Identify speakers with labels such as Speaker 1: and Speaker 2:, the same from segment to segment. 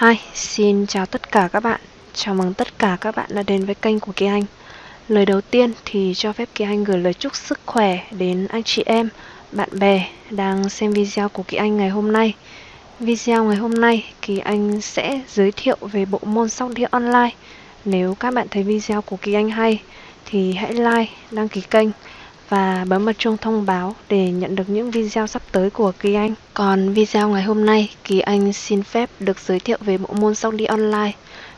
Speaker 1: Hi, xin chào tất cả các bạn. Chào mừng tất cả các bạn đã đến với kênh của Kỳ Anh. Lời đầu tiên thì cho phép Kỳ Anh gửi lời chúc sức khỏe đến anh chị em, bạn bè đang xem video của Kỳ Anh ngày hôm nay. Video ngày hôm nay Kỳ Anh sẽ giới thiệu về bộ môn sóc đĩa online. Nếu các bạn thấy video của Kỳ Anh hay thì hãy like, đăng ký kênh và bấm vào chuông thông báo để nhận được những video sắp tới của Kỳ Anh. Còn video ngày hôm nay, Kỳ Anh xin phép được giới thiệu về bộ môn sóc đĩa online.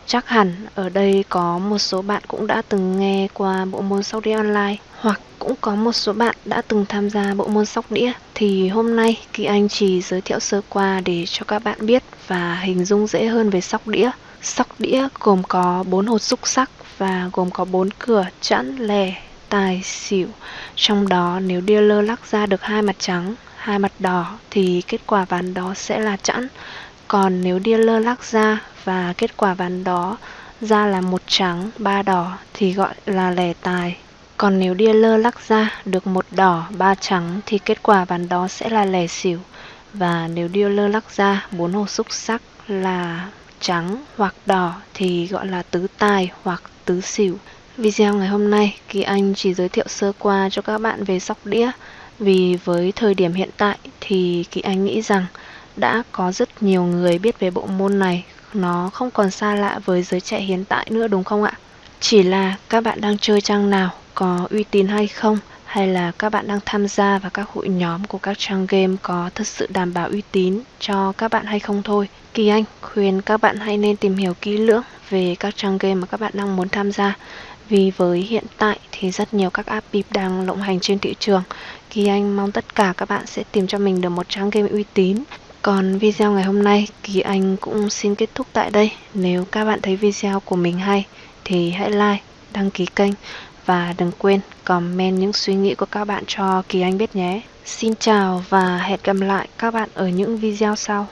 Speaker 1: Chắc hẳn ở đây có một số bạn cũng đã từng nghe qua bộ môn sóc đĩa online hoặc cũng có một số bạn đã từng tham gia bộ môn sóc đĩa thì hôm nay Kỳ Anh chỉ giới thiệu sơ qua để cho các bạn biết và hình dung dễ hơn về sóc đĩa. Sóc đĩa gồm có 4 hột xúc sắc và gồm có 4 cửa chẵn, lẻ, tài, xỉu. Trong đó nếu dealer lắc ra được hai mặt trắng, hai mặt đỏ thì kết quả ván đó sẽ là chẵn. Còn nếu dealer lắc ra và kết quả ván đó ra là một trắng, ba đỏ thì gọi là lẻ tài. Còn nếu dealer lắc ra được một đỏ, ba trắng thì kết quả ván đó sẽ là lẻ xỉu. Và nếu dealer lắc ra bốn hộp xúc sắc là trắng hoặc đỏ thì gọi là tứ tài hoặc tứ xỉu. Video ngày hôm nay, Kỳ Anh chỉ giới thiệu sơ qua cho các bạn về sóc đĩa. Vì với thời điểm hiện tại thì Kỳ Anh nghĩ rằng đã có rất nhiều người biết về bộ môn này Nó không còn xa lạ với giới trẻ hiện tại nữa đúng không ạ? Chỉ là các bạn đang chơi trang nào, có uy tín hay không Hay là các bạn đang tham gia vào các hội nhóm của các trang game có thật sự đảm bảo uy tín cho các bạn hay không thôi. Kỳ Anh khuyên các bạn hãy nên tìm hiểu kỹ lưỡng về các trang game mà các bạn đang muốn tham gia vì với hiện tại thì rất nhiều các app bịp đang lộng hành trên thị trường. Kỳ Anh mong tất cả các bạn sẽ tìm cho mình được một trang game uy tín. Còn video ngày hôm nay Kỳ Anh cũng xin kết thúc tại đây. Nếu các bạn thấy video của mình hay thì hãy like, đăng ký kênh Và đừng quên comment những suy nghĩ của các bạn cho Kỳ Anh biết nhé. Xin chào và hẹn gặp lại các bạn ở những video sau.